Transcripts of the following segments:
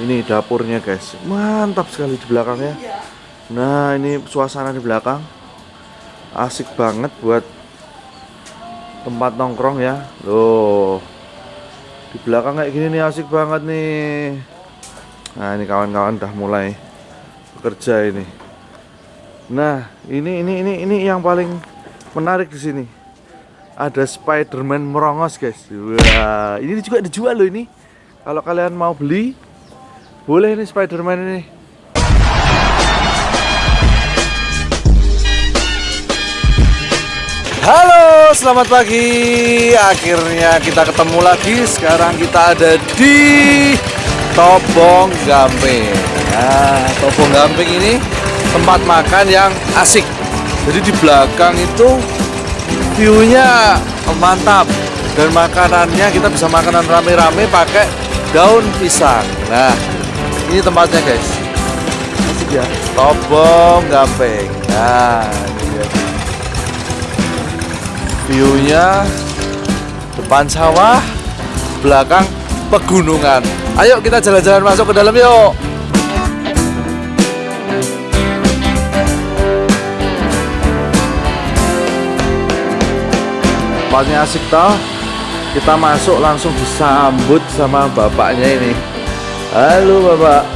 Ini dapurnya guys. Mantap sekali di belakangnya. Nah, ini suasana di belakang. Asik banget buat tempat nongkrong ya. Loh. Di belakang kayak gini nih asik banget nih. Nah, ini kawan-kawan udah mulai bekerja ini. Nah, ini ini ini ini yang paling menarik di sini. Ada Spiderman merongos, guys. Wah, ini juga dijual loh ini. Kalau kalian mau beli, boleh nih Spiderman ini. Halo, selamat pagi. Akhirnya kita ketemu lagi. Sekarang kita ada di Tobong Gamping. Nah, Tobong Gamping ini tempat makan yang asik. Jadi di belakang itu view-nya mantap dan makanannya kita bisa makanan rame-rame pakai daun pisang. Nah, ini tempatnya guys. Asik ya tobong gamping nah ini dia viewnya depan sawah belakang pegunungan. Ayo kita jalan-jalan masuk ke dalam yuk. Tempatnya asik toh. Kita masuk langsung disambut sama bapaknya ini Halo bapak.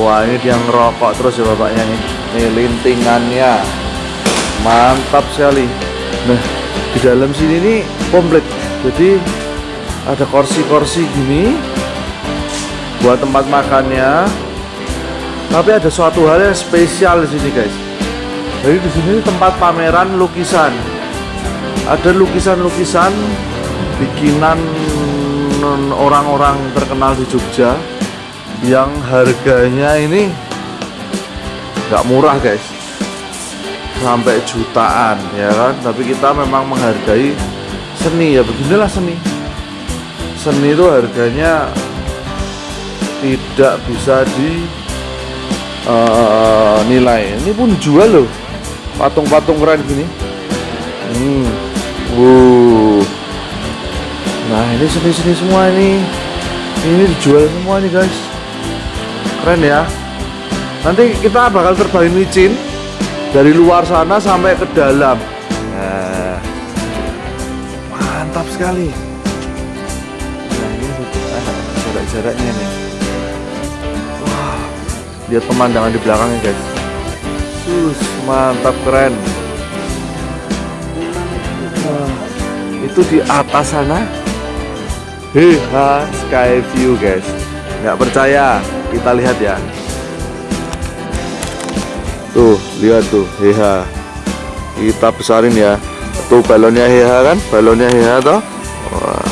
Wah ini dia ngerokok terus ya bapaknya nih Nih lintingannya. Mantap sekali. Nah di dalam sini nih komplit. Jadi ada kursi-kursi gini Buat tempat makannya. Tapi ada suatu hal yang spesial di sini guys. Jadi di sini tempat pameran lukisan. Ada lukisan-lukisan Bikinan orang-orang terkenal di Jogja yang harganya ini nggak murah guys sampai jutaan ya kan tapi kita memang menghargai seni ya beginilah seni seni itu harganya tidak bisa di uh, nilai ini pun jual loh patung-patung keren gini hmm. Wuh. Nah ini seni-seni semua ini. Ini dijual semua nih guys. Keren ya. Nanti kita bakal terbangin micin Dari luar sana sampai ke dalam. Nah. Mantap sekali. Nah ini jarak-jaraknya nih. Lihat pemandangan di belakangnya guys. Sus, mantap keren. Itu di atas sana Heha Sky View guys. Nggak percaya. Kita lihat ya. Tuh lihat tuh. Heha kita besarin ya. Tuh balonnya Heha kan? Balonnya Heha toh? Wah.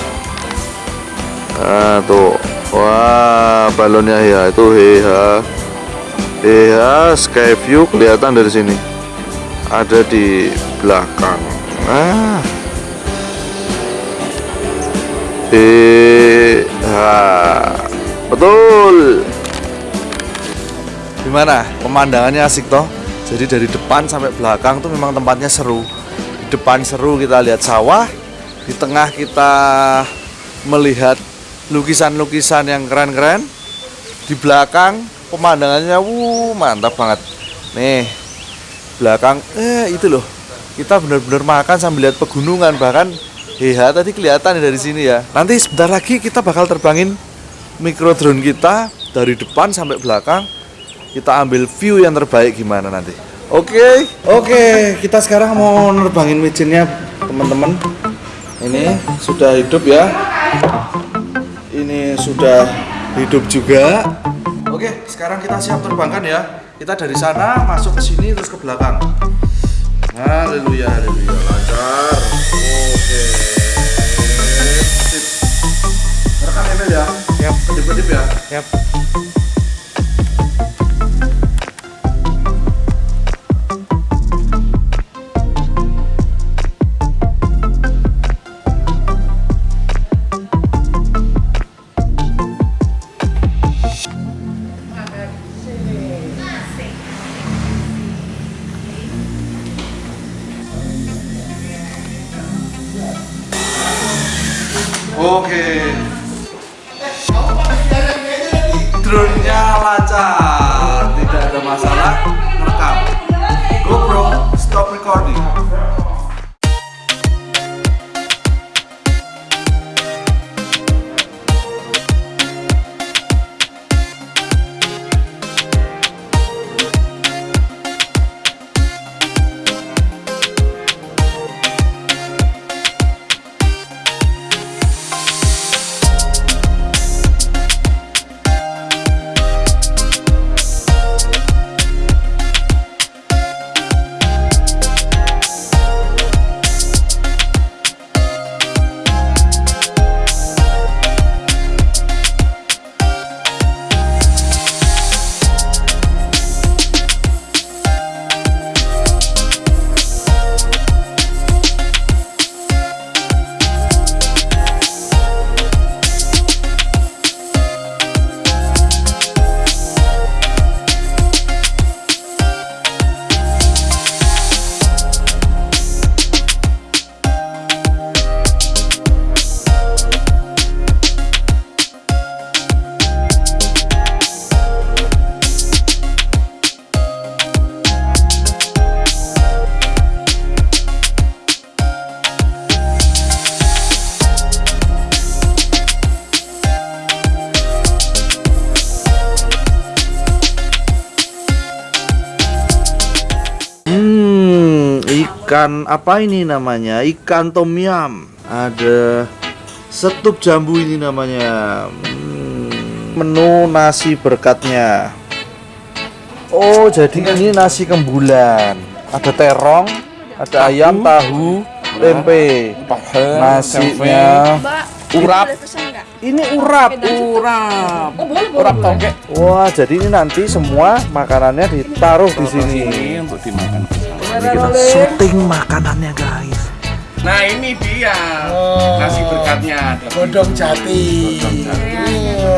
Nah, tuh. Wah balonnya Heha itu Heha Heha Sky View kelihatan dari sini. Ada di belakang. Ah BH betul. Gimana? Pemandangannya asik toh? Jadi dari depan sampai belakang tuh memang tempatnya seru. Di depan seru kita lihat sawah di tengah kita melihat lukisan-lukisan yang keren-keren di belakang pemandangannya wuh mantap banget. Nih belakang eh itu loh. Kita benar-benar makan sambil lihat pegunungan bahkan Iya tadi kelihatan dari sini ya. Nanti sebentar lagi kita bakal terbangin micro drone kita dari depan sampai belakang. Kita ambil view yang terbaik gimana nanti. Oke, okay. oke. Okay, kita sekarang mau nerbangin micinnya teman-teman. Ini sudah hidup ya. Ini sudah hidup juga. Oke, okay, sekarang kita siap terbangkan ya. Kita dari sana masuk ke sini terus ke belakang. Haleluya, haleluya, lancar. Oke. Sip. Rekam Emil ya. Yap. Kedip-kedip ya. Yap. Ikan apa ini namanya? Ikan tom yum. Ada setup jambu ini namanya. Hmm, menu nasi berkatnya. Oh, jadi ini nasi kembulan. Ada terong, ada ayam, tahu, tempe. Nasinya Mbak, urap. Ini urap. Urap. Oh, boleh, boleh. Urap toge. Wah, jadi ini nanti semua makanannya ditaruh di sini. Ini untuk dimakan. Ini kita syuting makanannya, guys. Nah ini dia nasi berkatnya. Godong jati. Iya.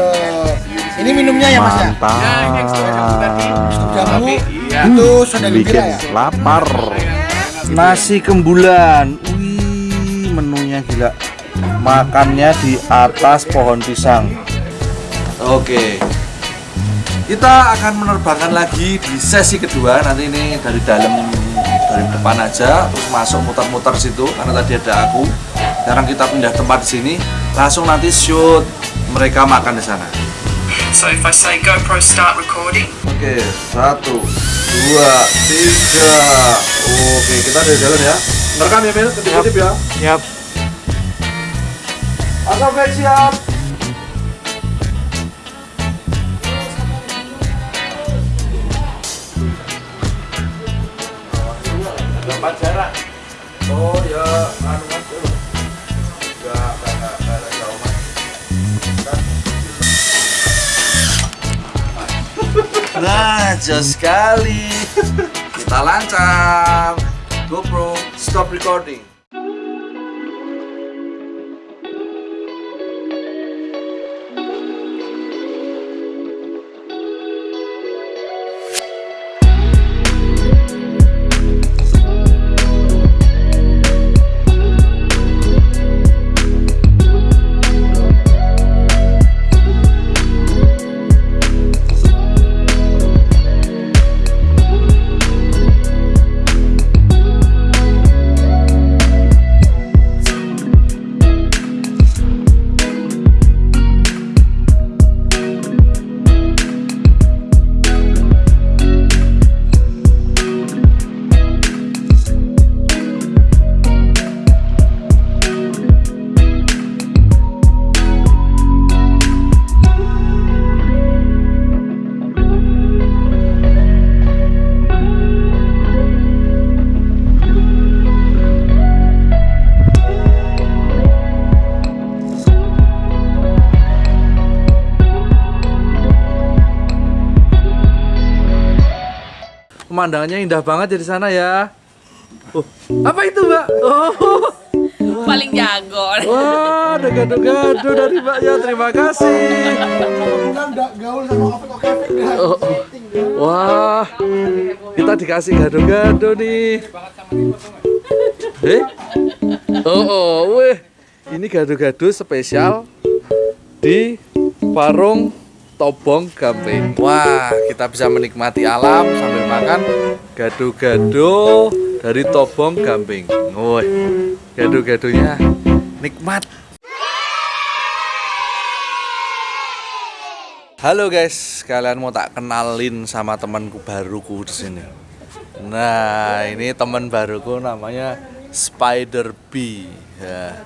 Ini minumnya ya mas ya? Mantap. Ya ini ekstra jambu tadi. Jamu Tapi iya. itu sudah bikin ya? lapar. Nasi kembulan. Wih, menunya gila. Makannya di atas pohon pisang. Oke. Kita akan menerbangkan lagi di sesi kedua. Nanti ini dari dalam dari depan aja terus masuk muter-muter situ karena tadi ada aku. Sekarang kita pindah tempat di sini. Langsung nanti shoot mereka makan di sana. So if I say GoPro start recording, Oke, satu, dua, tiga. Oke, kita dari jalan ya. Merekam ya, Mil? Ketip-ketip ya. Siap. Baik siap. Dapat jarak. Oh ya, anu mas dulu. Enggak, enggak ada jauh mas. Nah, jos sekali. Kita lancar. GoPro, stop recording. Pemandangannya indah banget ya di sana ya. Oh, apa itu, Mbak? Oh. Paling jago. Wah, ada gado-gado dari Mbak ya. Terima kasih. Gaul sama. Oh, oh. Wah, kita dikasih gado-gado nih. Eh? Oh, oh, weh. Ini gado-gado spesial di warung Tobong Gamping. Wah, kita bisa menikmati alam sambil makan gado-gado dari Tobong Gamping. Woi, gado-gadonya nikmat. Halo guys, kalian mau tak kenalin sama temanku baruku di sini. Nah, ini teman baruku namanya Spider B. Ya.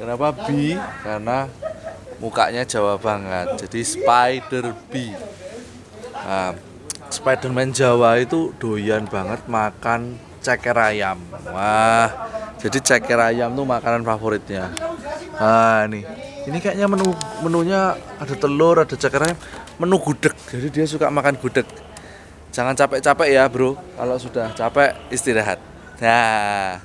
Kenapa B? Karena mukanya Jawa banget. Jadi Spider B. Nah, Spiderman Jawa itu doyan banget makan ceker ayam. Wah, jadi ceker ayam tuh makanan favoritnya. Nah, nih. Ini kayaknya menu menunya ada telur, ada ceker ayam, menu gudeg. Jadi dia suka makan gudeg. Jangan capek-capek ya, Bro. Kalau sudah capek istirahat. Nah,